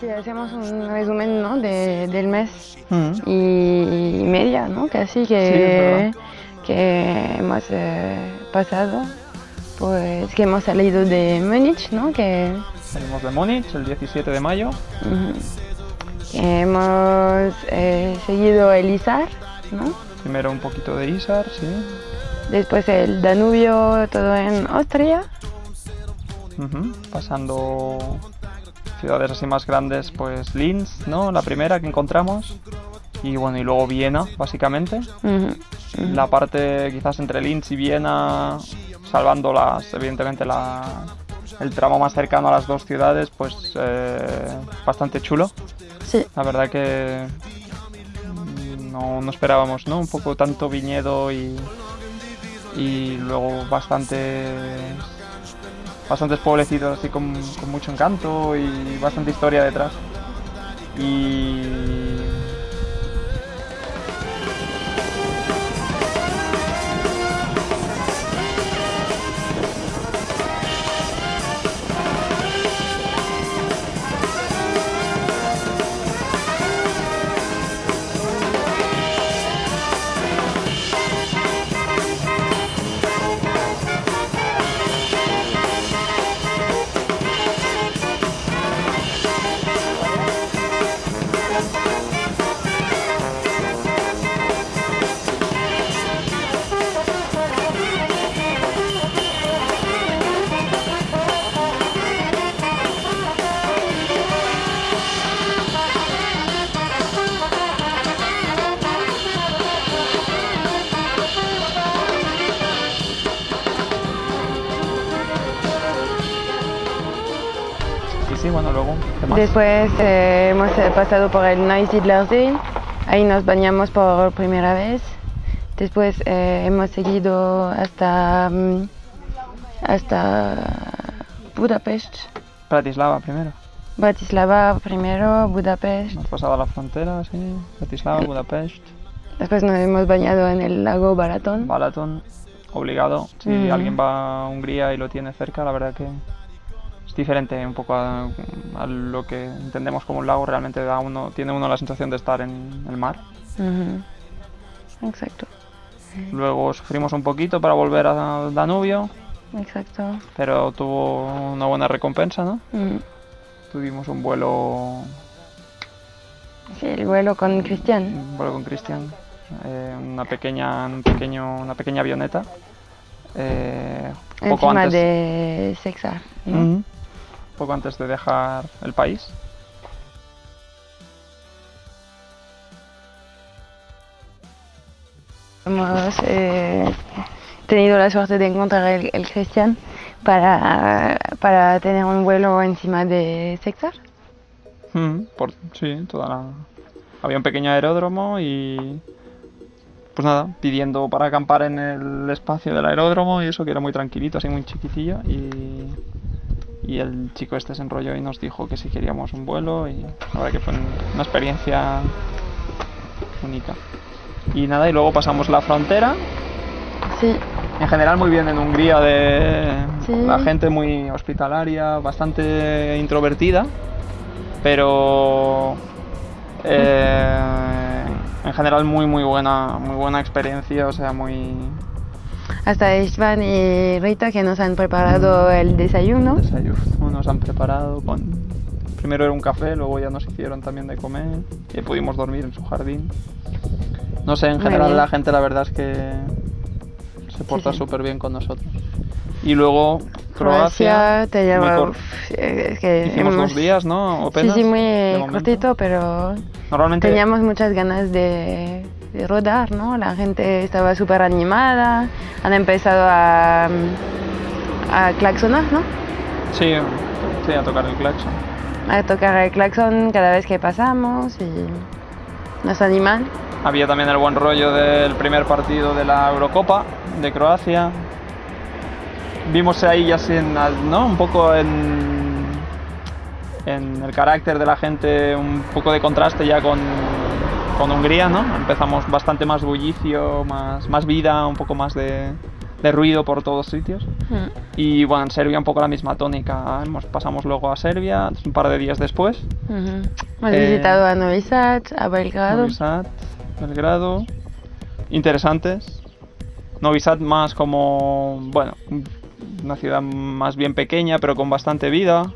Sí, hacemos un resumen ¿no? de, del mes Mm. y media, ¿no? Casi que, que hemos eh, pasado, pues que hemos salido de Múnich, ¿no? Que, Salimos de Múnich el 17 de mayo. hemos eh, seguido el Isar, ¿no? Primero un poquito de Isar, sí. Después el Danubio, todo en Austria. Pasando ciudades así más grandes, pues Linz, ¿no? La primera que encontramos. Y bueno, y luego Viena, básicamente. La parte quizás entre Linz y Viena, salvando las, evidentemente la, el tramo más cercano a las dos ciudades, pues eh, bastante chulo. Sí, La verdad que no, no esperábamos, ¿no? Un poco tanto viñedo y, y luego bastante bastantes pueblecitos así con, con mucho encanto y bastante historia detrás. Y Después eh, hemos eh, pasado por el Neusiedlersee, ahí nos bañamos por primera vez. Después eh, hemos seguido hasta, mm, hasta Budapest, Bratislava primero. Bratislava primero, Budapest. Hemos pasado la frontera, sí. Bratislava, Budapest, Después nos hemos bañado en el lago Balaton. Balaton, obligado. Si Mm. alguien va a Hungría y lo tiene cerca, la verdad que es diferente un poco a, a lo que entendemos como un lago. Realmente da uno, tiene uno la sensación de estar en el mar. Exacto, Luego sufrimos un poquito para volver al Danubio, exacto. pero tuvo una buena recompensa, ¿no? Mm. Tuvimos un vuelo, Sí, el vuelo con Cristian. un vuelo con Cristian, eh, una pequeña, un pequeño, una pequeña avioneta. eh, poco Encima antes, de Sexar. ¿no? Poco antes de dejar el país. Hemos eh, tenido la suerte de encontrar el, el Cristian para, para tener un vuelo encima de Sexar. Mm, por, sí, toda la... Había un pequeño aeródromo y... Pues nada, pidiendo para acampar en el espacio del aeródromo y eso que era muy tranquilito, así muy chiquitillo y... Y el chico este se enrolló y nos dijo que si queríamos un vuelo y la verdad que fue una experiencia única. Y nada, y luego pasamos la frontera. Sí, En general muy bien en Hungría de Sí. la gente muy hospitalaria, bastante introvertida, pero eh, en general muy muy buena, muy buena experiencia, o sea muy hasta Istvan y Rita que nos han preparado el desayuno. desayuno nos han preparado con primero era un café, luego ya nos hicieron también de comer y pudimos dormir en su jardín. No sé, en general la gente la verdad es que se porta sí. súper bien con nosotros. Y luego Croacia, te muy lleva. es que Hicimos hemos- dos días, ¿no? O Sí, sí, muy cortito, pero Normalmente teníamos muchas ganas de, de rodar, ¿no? La gente estaba súper animada, han empezado a, a claxonar, ¿no? sí, sí, a tocar el claxon. A tocar el claxon cada vez que pasamos y nos animan. Había también el buen rollo del primer partido de la Eurocopa de Croacia. Vimos ahí ya sin, ¿no? Un poco en, en el carácter de la gente, un poco de contraste ya con, con Hungría, ¿no? Empezamos bastante más bullicio, más, más vida, un poco más de, de ruido por todos sitios. Mm. Y bueno, en Serbia un poco la misma tónica. Hemos, pasamos luego a Serbia un par de días después. Ujú. Hemos Eh, visitado a Novi Sad, a Belgrado. Novi Sad, Belgrado. Interesantes. Novi Sad más como, bueno, una ciudad más bien pequeña, pero con bastante vida.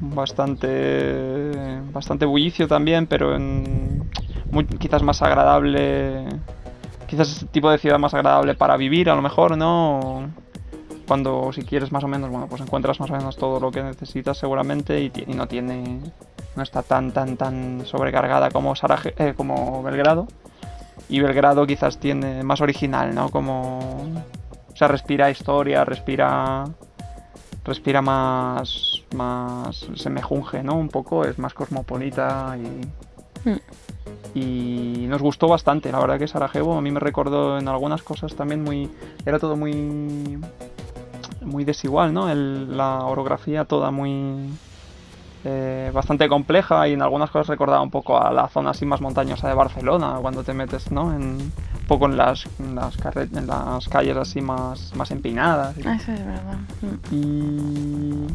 Bastante, bastante bullicio también, pero en, muy- quizás más agradable. Quizás es tipo de ciudad más agradable para vivir, a lo mejor, ¿no? Cuando si quieres más o menos, bueno, pues encuentras más o menos todo lo que necesitas seguramente y, no tiene, no está tan, tan, tan sobrecargada como Saraje- eh, como Belgrado. Y Belgrado quizás tiene más original, ¿no? Como, o sea, respira historia, respira, respira más, más, se mejunge, ¿no? Un poco, es más cosmopolita y, Mm. Y nos gustó bastante. La verdad que Sarajevo a mí me recordó en algunas cosas también muy, era todo muy, muy desigual, ¿no? El- la orografía toda muy eh, bastante compleja y en algunas cosas recordaba un poco a la zona así más montañosa de Barcelona cuando te metes, ¿no? En, un poco en las, en las, en las calles así más, más empinadas. y- Eso es verdad. Mm. y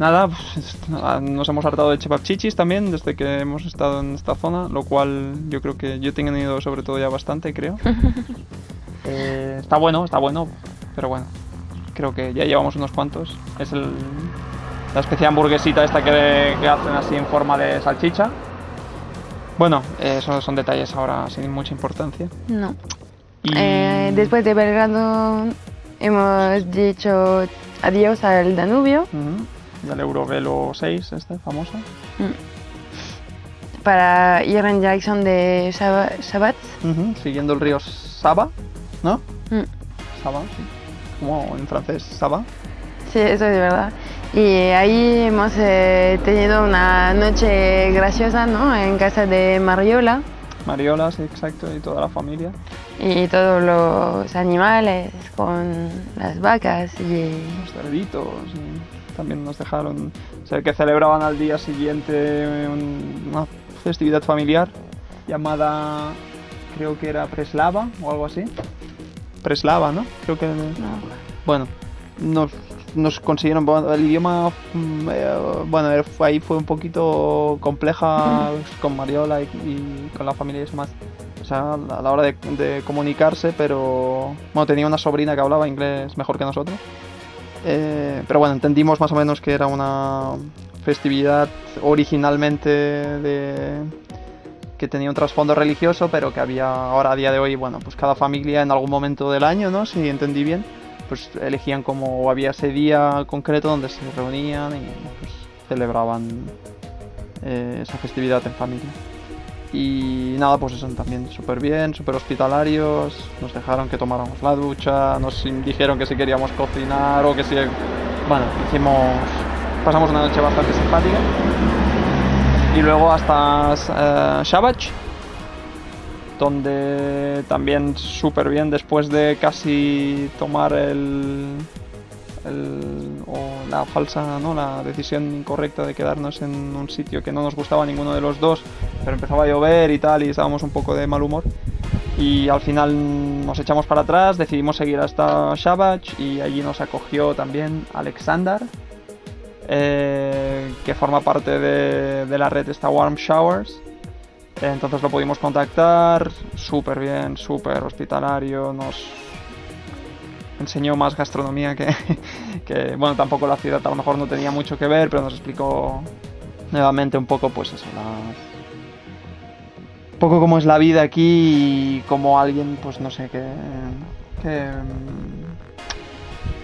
nada, pues, nada, nos hemos hartado de chepapchichis también desde que hemos estado en esta zona, lo cual yo creo que yo he tenido sobre todo ya bastante, creo. Eh, está bueno, está bueno, pero bueno, creo que ya llevamos unos cuantos. Es el, la especie de hamburguesita esta que, que hacen así en forma de salchicha. Bueno, eh, esos son detalles ahora sin mucha importancia. No. Y Eh, después de Belgrado hemos dicho adiós al Danubio del Eurovelo 6, este famoso. para ir en dirección de Shabbat. Ujú, Siguiendo el río Saba, ¿no? Mm. Saba, sí. Como en francés, Saba. Sí, eso es verdad. Y ahí hemos eh, tenido una noche graciosa, ¿no? En casa de Mariola Mariola, sí, exacto, y toda la familia. y todos los animales con las vacas y Los cerditos. y también nos dejaron. Sé que celebraban al día siguiente un- una festividad familiar llamada. Creo que era Preslava o algo así. Preslava, ¿no? Creo que. no, Bueno, nos, nos consiguieron. bueno, El idioma, mm, eh, bueno, ahí fue un poquito compleja con Mariola y, y con la familia y eso más. O sea, a la hora de, de comunicarse, pero. Bueno, tenía una sobrina que hablaba inglés mejor que nosotros. Eh, pero bueno, entendimos más o menos que era una festividad originalmente de que tenía un trasfondo religioso, pero que había ahora a día de hoy, bueno, pues cada familia en algún momento del año, ¿no? Si entendí bien, pues elegían como había ese día concreto donde se reunían y pues, celebraban eh, esa festividad en familia. Y nada, pues eso también súper bien, súper hospitalarios, nos dejaron que tomáramos la ducha, nos dijeron que si queríamos cocinar o que si... Bueno, hicimos... Pasamos una noche bastante simpática. Y luego hasta eh, Shabach, donde también súper bien después de casi tomar el, el- o la falsa, ¿no? la decisión incorrecta de quedarnos en un sitio que no nos gustaba ninguno de los dos, pero empezaba a llover y tal y estábamos un poco de mal humor. Y al final nos echamos para atrás, decidimos seguir hasta Shabach y allí nos acogió también Alexander, eh, que forma parte de, de la red esta Warm Showers. Entonces lo pudimos contactar, súper bien, súper hospitalario, nos enseñó más gastronomía que, que, bueno, tampoco la ciudad a lo mejor no tenía mucho que ver, pero nos explicó nuevamente un poco, pues eso, las- poco cómo es la vida aquí y cómo alguien, pues no sé, que,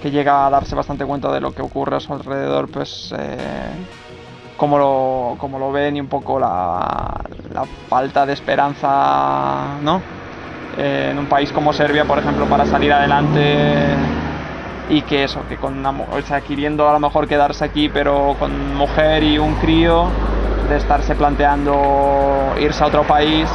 que, llega a darse bastante cuenta de lo que ocurre a su alrededor, pues eh, cómo, lo, cómo lo ven y un poco la, la falta de esperanza, ¿no? Eh, en un país como Serbia, por ejemplo, para salir adelante y que eso, que con una, o sea, queriendo a lo mejor quedarse aquí, pero con mujer y un crío, de estarse planteando irse a otro país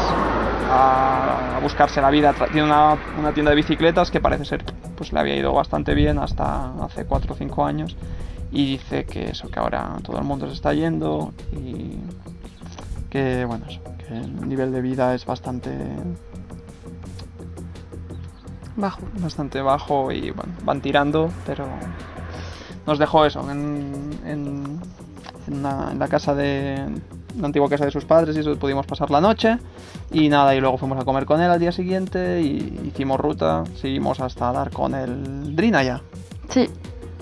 a, a buscarse la vida. Tiene una, una tienda de bicicletas que parece ser pues le había ido bastante bien hasta hace 4 o 5 años y dice que eso, que ahora todo el mundo se está yendo y que bueno, eso, que el nivel de vida es bastante bajo. bastante bajo y bueno, van tirando, pero nos dejó eso en, en, en una- en la casa de la antigua casa de sus padres y eso pudimos pasar la noche. Y nada y luego fuimos a comer con él al día siguiente y hicimos ruta, seguimos hasta dar con el Drinaya, Sí,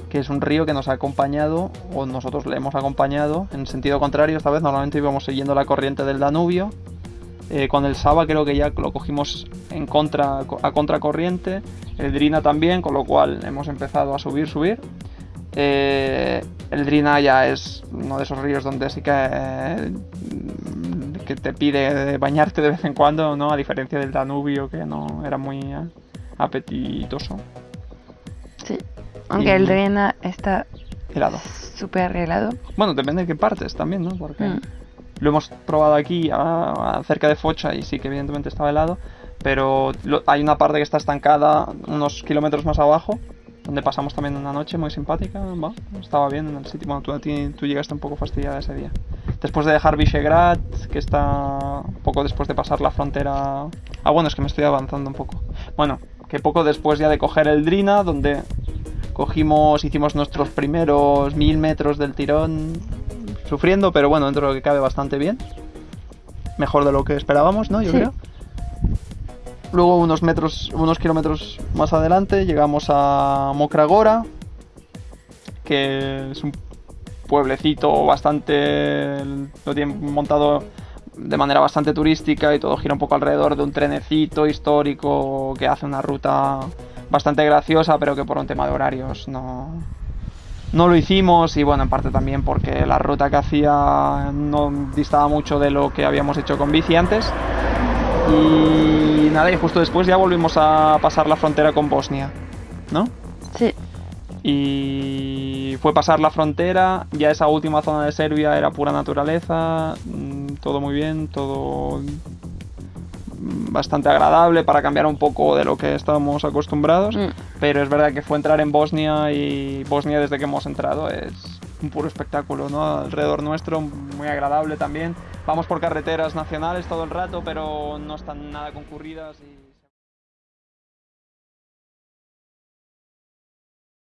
que es un río que nos ha acompañado o nosotros le hemos acompañado en sentido contrario esta vez normalmente íbamos siguiendo la corriente del Danubio. Eh, con el Saba creo que ya lo cogimos en contra a contracorriente el Drina también con lo cual hemos empezado a subir subir Eh, el Drina ya es uno de esos ríos donde sí que eh, que te pide bañarte de vez en cuando no a diferencia del Danubio que no era muy eh, apetitoso sí. Aunque Y- el Drena está helado súper helado. Bueno, depende de qué partes también, ¿no? Porque Mm. lo hemos probado aquí a- a cerca de Focha y sí que evidentemente estaba helado, pero lo- hay una parte que está estancada unos kilómetros más abajo, donde pasamos también una noche muy simpática, va, estaba bien en el sitio, bueno, tú, llegaste un poco fastidiada ese día. Después de dejar Visegrad, que está poco después de pasar la frontera... Ah, bueno, es que me estoy avanzando un poco. Bueno, que poco después ya de coger el Drina, donde cogimos, hicimos nuestros primeros mil metros del tirón sufriendo, pero bueno, dentro de lo que cabe bastante bien. Mejor de lo que esperábamos, ¿no? Yo Sí. creo. Luego unos metros, unos kilómetros más adelante llegamos a Mokragora, que es un pueblecito bastante lo tienen montado de manera bastante turística y todo gira un poco alrededor de un trenecito histórico que hace una ruta bastante graciosa, pero que por un tema de horarios no, no lo hicimos y bueno, en parte también porque la ruta que hacía no distaba mucho de lo que habíamos hecho con bici antes. Y nada, y justo después ya volvimos a pasar la frontera con Bosnia, ¿no? Sí, Y fue pasar la frontera, ya esa última zona de Serbia era pura naturaleza, mm, todo muy bien, todo mm, bastante agradable para cambiar un poco de lo que estábamos acostumbrados, Mm. pero es verdad que fue entrar en Bosnia y Bosnia desde que hemos entrado es un puro espectáculo, ¿no? Alrededor nuestro, muy agradable también. Vamos por carreteras nacionales todo el rato, pero no están nada concurridas y...